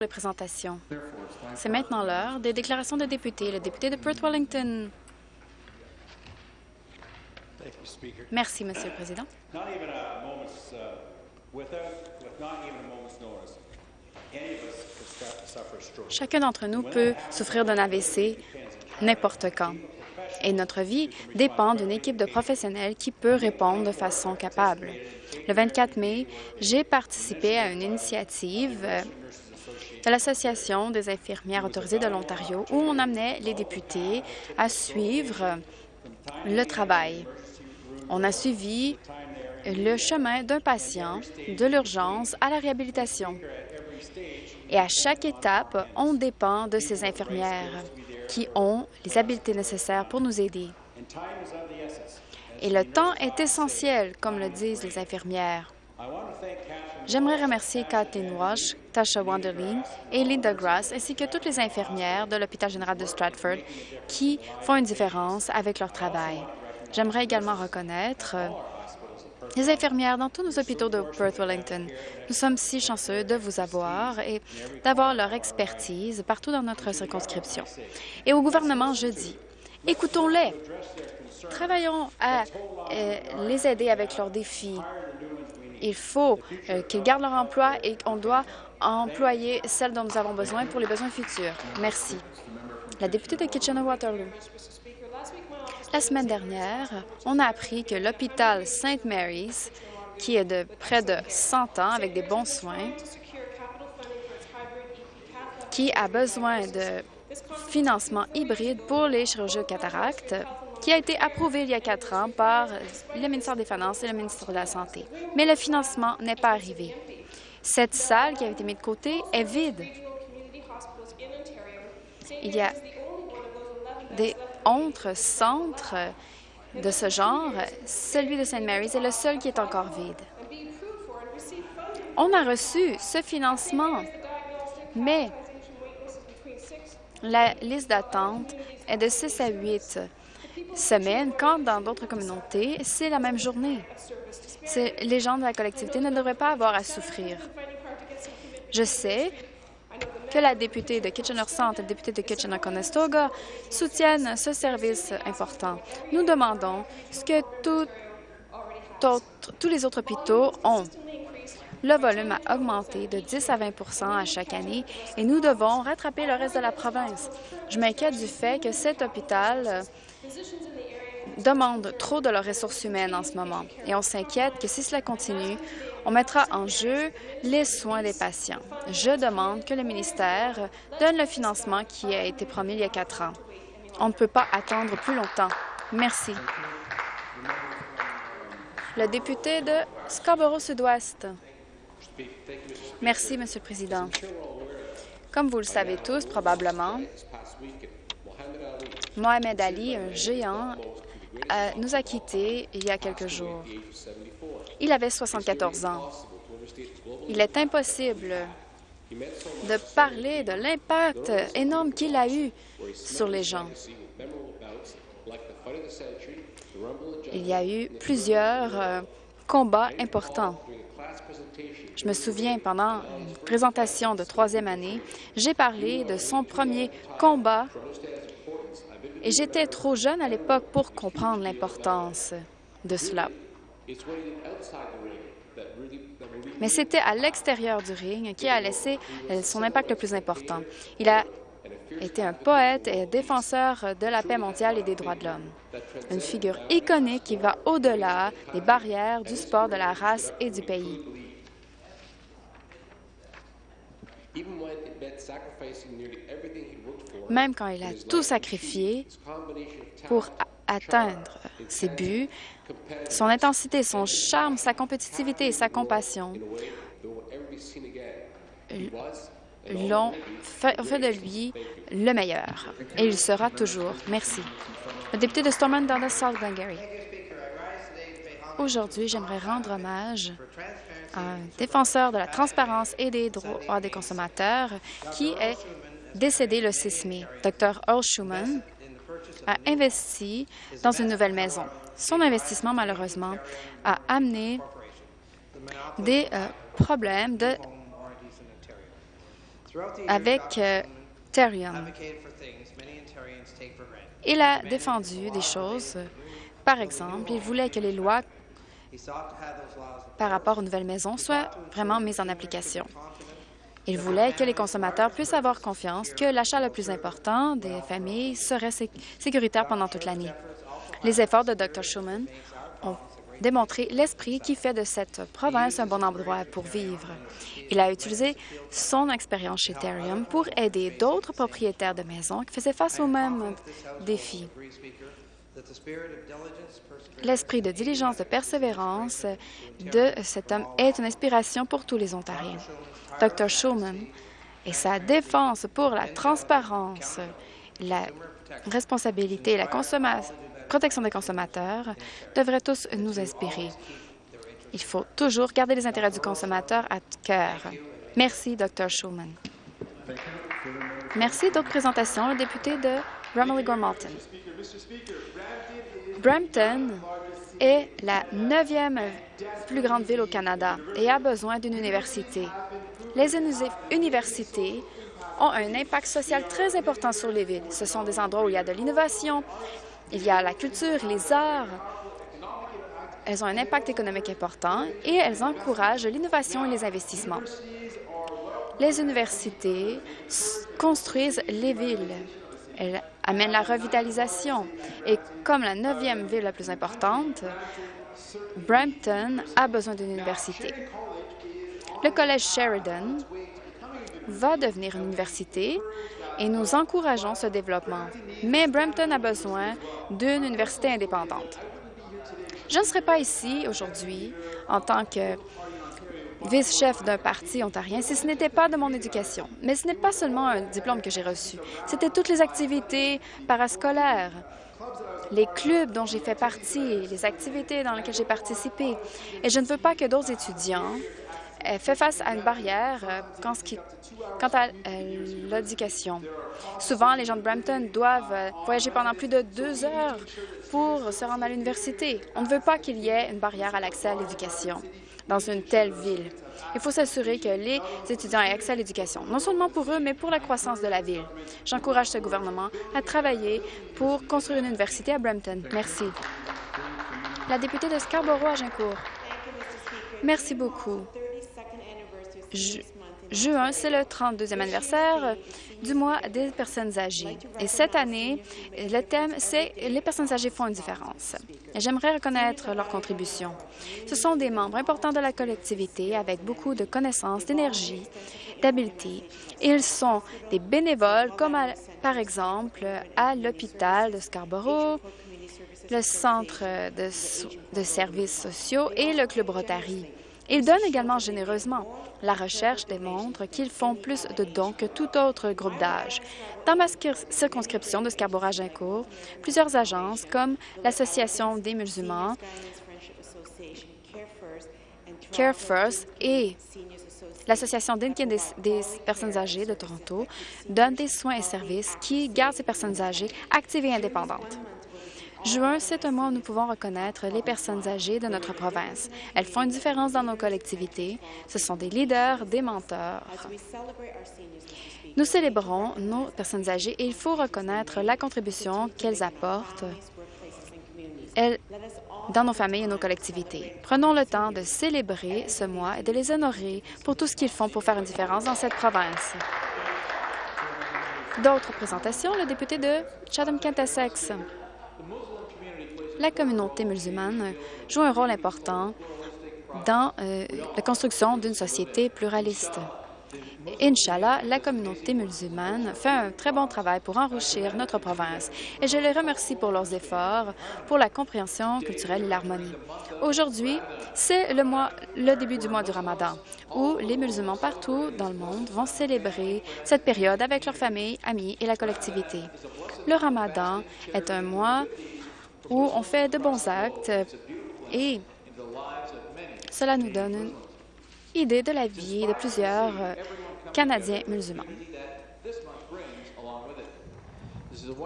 les présentations. C'est maintenant l'heure des déclarations de députés. Le député de Perth Wellington. Merci, Monsieur le Président. Chacun d'entre nous peut souffrir d'un AVC n'importe quand. Et notre vie dépend d'une équipe de professionnels qui peut répondre de façon capable. Le 24 mai, j'ai participé à une initiative euh, de l'Association des infirmières autorisées de l'Ontario où on amenait les députés à suivre le travail. On a suivi le chemin d'un patient de l'urgence à la réhabilitation. Et à chaque étape, on dépend de ces infirmières qui ont les habiletés nécessaires pour nous aider. Et le temps est essentiel, comme le disent les infirmières. J'aimerais remercier Kathleen Walsh, Tasha Wanderling et Linda Grass, ainsi que toutes les infirmières de l'hôpital général de Stratford qui font une différence avec leur travail. J'aimerais également reconnaître euh, les infirmières dans tous nos hôpitaux de Perth Wellington. Nous sommes si chanceux de vous avoir et d'avoir leur expertise partout dans notre circonscription. Et au gouvernement, je dis, écoutons-les. Travaillons à euh, les aider avec leurs défis. Il faut euh, qu'ils gardent leur emploi et on doit employer celles dont nous avons besoin pour les besoins futurs. Merci. La députée de Kitchener-Waterloo. La semaine dernière, on a appris que l'hôpital St. Mary's, qui est de près de 100 ans avec des bons soins, qui a besoin de financement hybride pour les chirurgies cataractes, qui a été approuvé il y a quatre ans par le ministère des Finances et le ministère de la Santé. Mais le financement n'est pas arrivé. Cette salle qui a été mise de côté est vide. Il y a des autres centres de ce genre. Celui de St. Mary's est le seul qui est encore vide. On a reçu ce financement, mais la liste d'attente est de 6 à 8 semaines, quand dans d'autres communautés, c'est la même journée. Les gens de la collectivité ne devraient pas avoir à souffrir. Je sais que la députée de Kitchener-Centre et le député de Kitchener-Conestoga soutiennent ce service important. Nous demandons ce que tous les autres hôpitaux ont. Le volume a augmenté de 10 à 20% à chaque année et nous devons rattraper le reste de la province. Je m'inquiète du fait que cet hôpital demandent trop de leurs ressources humaines en ce moment et on s'inquiète que si cela continue, on mettra en jeu les soins des patients. Je demande que le ministère donne le financement qui a été promis il y a quatre ans. On ne peut pas attendre plus longtemps. Merci. Le député de Scarborough-Sud-Ouest. Merci, Monsieur le Président. Comme vous le savez tous, probablement, Mohamed Ali, un géant, euh, nous a quittés il y a quelques jours. Il avait 74 ans. Il est impossible de parler de l'impact énorme qu'il a eu sur les gens. Il y a eu plusieurs euh, combats importants. Je me souviens, pendant une présentation de troisième année, j'ai parlé de son premier combat et j'étais trop jeune à l'époque pour comprendre l'importance de cela. Mais c'était à l'extérieur du ring qui a laissé euh, son impact le plus important. Il a été un poète et défenseur de la paix mondiale et des droits de l'homme. Une figure iconique qui va au-delà des barrières du sport, de la race et du pays. Même quand il a tout sacrifié pour atteindre ses buts, son intensité, son charme, sa compétitivité et sa compassion l'ont fait, de lui le meilleur. Et il sera toujours. Merci. Le député de Stormont Dundas South Glengarry. Aujourd'hui, j'aimerais rendre hommage à un défenseur de la transparence et des droits des consommateurs qui est décédé le 6 mai. Dr. Earl Schumann a investi dans une nouvelle maison. Son investissement, malheureusement, a amené des euh, problèmes de avec euh. Il a défendu des choses. Par exemple, il voulait que les lois par rapport aux nouvelles maisons soient vraiment mises en application. Il voulait que les consommateurs puissent avoir confiance que l'achat le plus important des familles serait sécuritaire pendant toute l'année. Les efforts de Dr. Schuman ont démontré l'esprit qui fait de cette province un bon endroit pour vivre. Il a utilisé son expérience chez Therium pour aider d'autres propriétaires de maisons qui faisaient face aux mêmes défis. L'esprit de diligence, de persévérance de cet homme est une inspiration pour tous les Ontariens. Dr. Schulman et sa défense pour la transparence, la responsabilité et la protection des consommateurs devraient tous nous inspirer. Il faut toujours garder les intérêts du consommateur à cœur. Merci, Dr. Schulman. Merci. D'autres présentations. Le député de Romilly-Gormalton. Brampton est la neuvième plus grande ville au Canada et a besoin d'une université. Les universités ont un impact social très important sur les villes. Ce sont des endroits où il y a de l'innovation, il y a la culture, les arts. Elles ont un impact économique important et elles encouragent l'innovation et les investissements. Les universités construisent les villes. Elles amènent la revitalisation. Et comme la neuvième ville la plus importante, Brampton a besoin d'une université. Le Collège Sheridan va devenir une université et nous encourageons ce développement. Mais Brampton a besoin d'une université indépendante. Je ne serai pas ici aujourd'hui en tant que vice-chef d'un parti ontarien si ce n'était pas de mon éducation. Mais ce n'est pas seulement un diplôme que j'ai reçu, c'était toutes les activités parascolaires, les clubs dont j'ai fait partie, les activités dans lesquelles j'ai participé. Et je ne veux pas que d'autres étudiants fait face à une barrière euh, quant à euh, l'éducation. Souvent, les gens de Brampton doivent euh, voyager pendant plus de deux heures pour se rendre à l'université. On ne veut pas qu'il y ait une barrière à l'accès à l'éducation dans une telle ville. Il faut s'assurer que les étudiants aient accès à l'éducation, non seulement pour eux, mais pour la croissance de la ville. J'encourage ce gouvernement à travailler pour construire une université à Brampton. Merci. La députée de Scarborough-Agincourt. Merci beaucoup. Juin, c'est le 32e anniversaire du mois des personnes âgées. Et cette année, le thème, c'est « Les personnes âgées font une différence ». J'aimerais reconnaître leur contribution. Ce sont des membres importants de la collectivité avec beaucoup de connaissances, d'énergie, d'habileté. Ils sont des bénévoles, comme par exemple à l'hôpital de Scarborough, le Centre de, de services sociaux et le Club Rotary. Ils donnent également généreusement. La recherche démontre qu'ils font plus de dons que tout autre groupe d'âge. Dans ma circonscription de Scarborough-Agincourt, plusieurs agences comme l'Association des musulmans, Care First et l'Association d'Inkin des, des, personnes âgées de Toronto donnent des soins et services qui gardent ces personnes âgées actives et indépendantes. Juin, c'est un mois où nous pouvons reconnaître les personnes âgées de notre province. Elles font une différence dans nos collectivités. Ce sont des leaders, des menteurs. Nous célébrons nos personnes âgées et il faut reconnaître la contribution qu'elles apportent dans nos familles et nos collectivités. Prenons le temps de célébrer ce mois et de les honorer pour tout ce qu'ils font pour faire une différence dans cette province. D'autres présentations, le député de Chatham-Kent-Essex la communauté musulmane joue un rôle important dans euh, la construction d'une société pluraliste. Inch'Allah, la communauté musulmane fait un très bon travail pour enrichir notre province et je les remercie pour leurs efforts pour la compréhension culturelle et l'harmonie. Aujourd'hui, c'est le, le début du mois du Ramadan, où les musulmans partout dans le monde vont célébrer cette période avec leurs familles, amis et la collectivité. Le Ramadan est un mois où on fait de bons actes et cela nous donne une idée de la vie de plusieurs euh, Canadiens musulmans.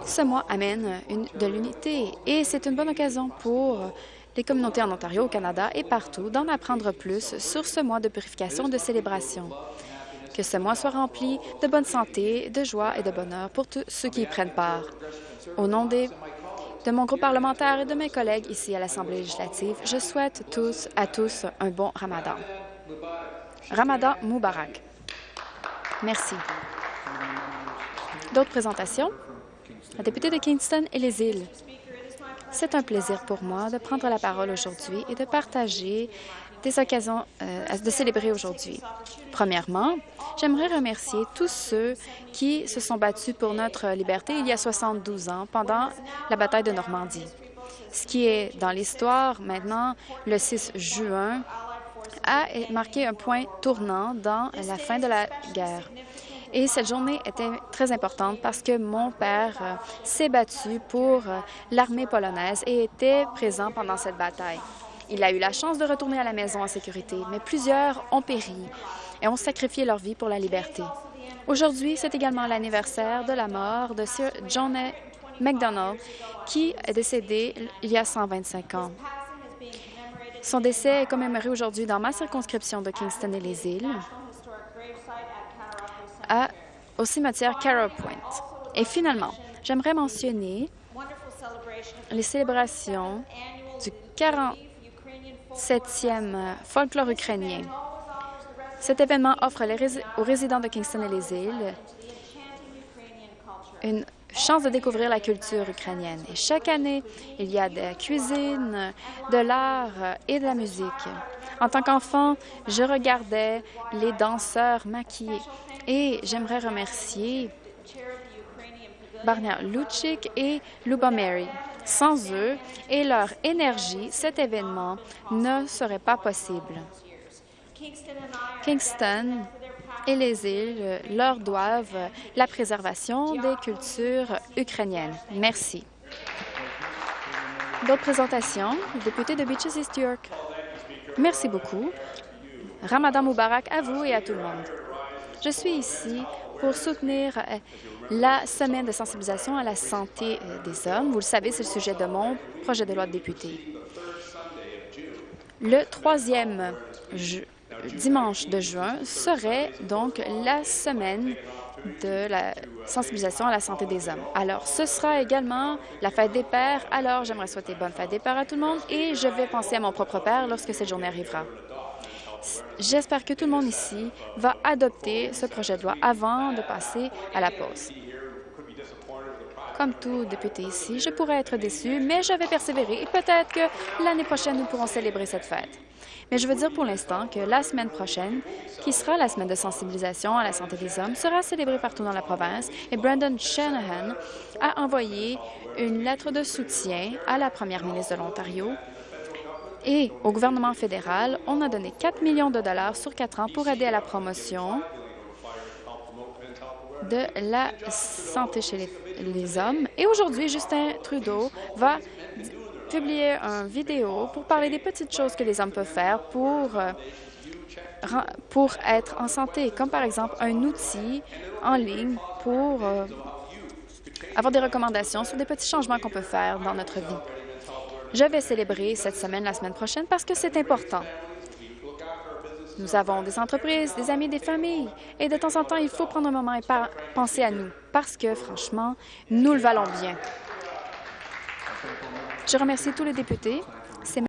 Ce mois amène de l'unité et c'est une bonne occasion pour les communautés en Ontario, au Canada et partout d'en apprendre plus sur ce mois de purification de célébration. Que ce mois soit rempli de bonne santé, de joie et de bonheur pour tous ceux qui y prennent part. Au nom des de mon groupe parlementaire et de mes collègues ici à l'Assemblée législative, je souhaite tous à tous un bon ramadan. Ramadan Moubarak. Merci. D'autres présentations? La députée de Kingston et les îles. C'est un plaisir pour moi de prendre la parole aujourd'hui et de partager des occasions euh, de célébrer aujourd'hui. Premièrement, j'aimerais remercier tous ceux qui se sont battus pour notre liberté il y a 72 ans pendant la bataille de Normandie. Ce qui est dans l'histoire maintenant, le 6 juin, a marqué un point tournant dans la fin de la guerre. Et cette journée était très importante parce que mon père euh, s'est battu pour euh, l'armée polonaise et était présent pendant cette bataille. Il a eu la chance de retourner à la maison en sécurité, mais plusieurs ont péri et ont sacrifié leur vie pour la liberté. Aujourd'hui, c'est également l'anniversaire de la mort de Sir John MacDonald, qui est décédé il y a 125 ans. Son décès est commémoré aujourd'hui dans ma circonscription de Kingston et les îles, au cimetière Carroll Point. Et finalement, j'aimerais mentionner les célébrations du 47e folklore ukrainien. Cet événement offre aux résidents de Kingston et les îles une chance de découvrir la culture ukrainienne. Et chaque année, il y a de la cuisine, de l'art et de la musique. En tant qu'enfant, je regardais les danseurs maquillés et j'aimerais remercier Barnia Luchik et Luba Mary. Sans eux et leur énergie, cet événement ne serait pas possible. Kingston et les îles leur doivent la préservation des cultures ukrainiennes. Merci. D'autres présentations, député de Beaches East York. Merci beaucoup. Ramadan Moubarak à vous et à tout le monde. Je suis ici pour soutenir euh, la semaine de sensibilisation à la santé euh, des hommes. Vous le savez, c'est le sujet de mon projet de loi de député. Le troisième dimanche de juin serait donc la semaine de la sensibilisation à la santé des hommes. Alors, ce sera également la fête des pères. Alors, j'aimerais souhaiter bonne fête des pères à tout le monde et je vais penser à mon propre père lorsque cette journée arrivera. J'espère que tout le monde ici va adopter ce projet de loi avant de passer à la pause. Comme tout député ici, je pourrais être déçu, mais je vais persévérer et peut-être que l'année prochaine, nous pourrons célébrer cette fête. Mais je veux dire pour l'instant que la semaine prochaine, qui sera la semaine de sensibilisation à la santé des hommes, sera célébrée partout dans la province et Brandon Shanahan a envoyé une lettre de soutien à la première ministre de l'Ontario et au gouvernement fédéral, on a donné 4 millions de dollars sur quatre ans pour aider à la promotion de la santé chez les, hommes. Et aujourd'hui, Justin Trudeau va publier une vidéo pour parler des petites choses que les hommes peuvent faire pour, euh, pour être en santé, comme par exemple un outil en ligne pour euh, avoir des recommandations sur des petits changements qu'on peut faire dans notre vie. Je vais célébrer cette semaine la semaine prochaine parce que c'est important. Nous avons des entreprises, des amis, des familles, et de temps en temps, il faut prendre un moment et penser à nous, parce que, franchement, nous le valons bien. Je remercie tous les députés